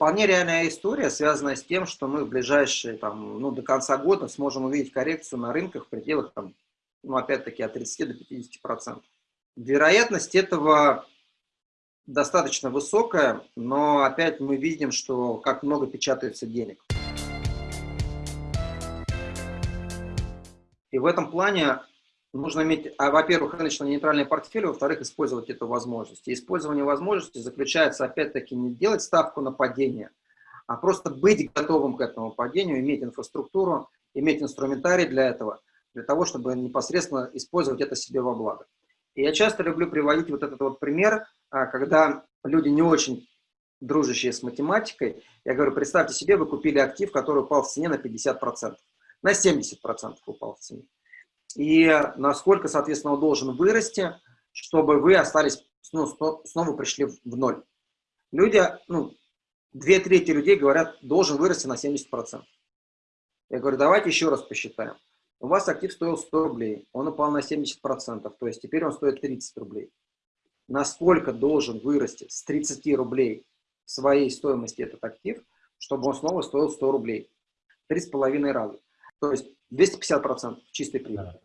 вполне реальная история, связанная с тем, что мы в ближайшие, там, ну, до конца года сможем увидеть коррекцию на рынках в пределах, там, ну, опять-таки, от 30 до 50 процентов. Вероятность этого достаточно высокая, но опять мы видим, что как много печатается денег. И в этом плане нужно иметь, а, во-первых, рыночно-нейтральный портфель, во-вторых, использовать эту возможность. И использование возможности заключается, опять-таки, не делать ставку на падение, а просто быть готовым к этому падению, иметь инфраструктуру, иметь инструментарий для этого, для того, чтобы непосредственно использовать это себе во благо. И я часто люблю приводить вот этот вот пример, а, когда люди не очень дружащие с математикой, я говорю, представьте себе, вы купили актив, который упал в цене на 50%, на 70% упал в цене. И насколько, соответственно, он должен вырасти, чтобы вы остались, ну, снова пришли в ноль. Люди, ну, две трети людей говорят, должен вырасти на 70%. Я говорю, давайте еще раз посчитаем. У вас актив стоил 100 рублей, он упал на 70%, то есть теперь он стоит 30 рублей. Насколько должен вырасти с 30 рублей своей стоимости этот актив, чтобы он снова стоил 100 рублей? Три с половиной раза. То есть 250% чистой прибыли.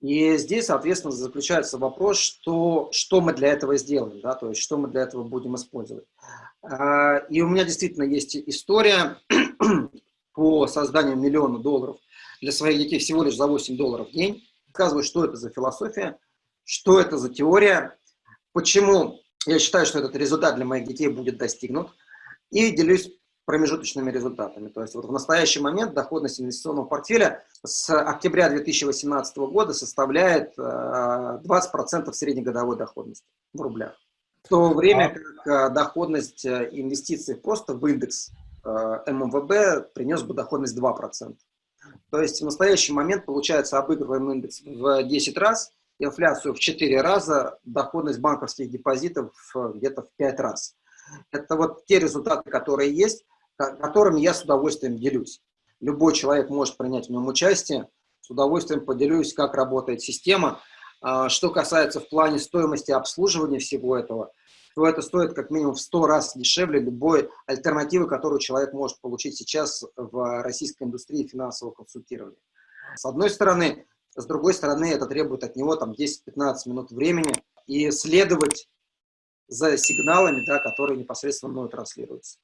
И здесь, соответственно, заключается вопрос, что, что мы для этого сделаем, да, то есть что мы для этого будем использовать. А, и у меня действительно есть история по созданию миллиона долларов для своих детей всего лишь за 8 долларов в день. Рассказываю, что это за философия, что это за теория, почему я считаю, что этот результат для моих детей будет достигнут, и делюсь промежуточными результатами. То есть вот в настоящий момент доходность инвестиционного портфеля с октября 2018 года составляет 20% э, среднегодовой доходности в рублях. В то время как э, доходность э, инвестиций просто в индекс ММВБ принес бы доходность 2%. То есть в настоящий момент, получается, обыгрываем индекс в 10 раз, инфляцию в 4 раза, доходность банковских депозитов где-то в 5 раз. Это вот те результаты, которые есть, которыми я с удовольствием делюсь. Любой человек может принять в нем участие, с удовольствием поделюсь, как работает система. А, что касается в плане стоимости обслуживания всего этого – то это стоит как минимум в 100 раз дешевле любой альтернативы, которую человек может получить сейчас в российской индустрии финансового консультирования. С одной стороны, с другой стороны, это требует от него там 10-15 минут времени и следовать за сигналами, да, которые непосредственно мной транслируются.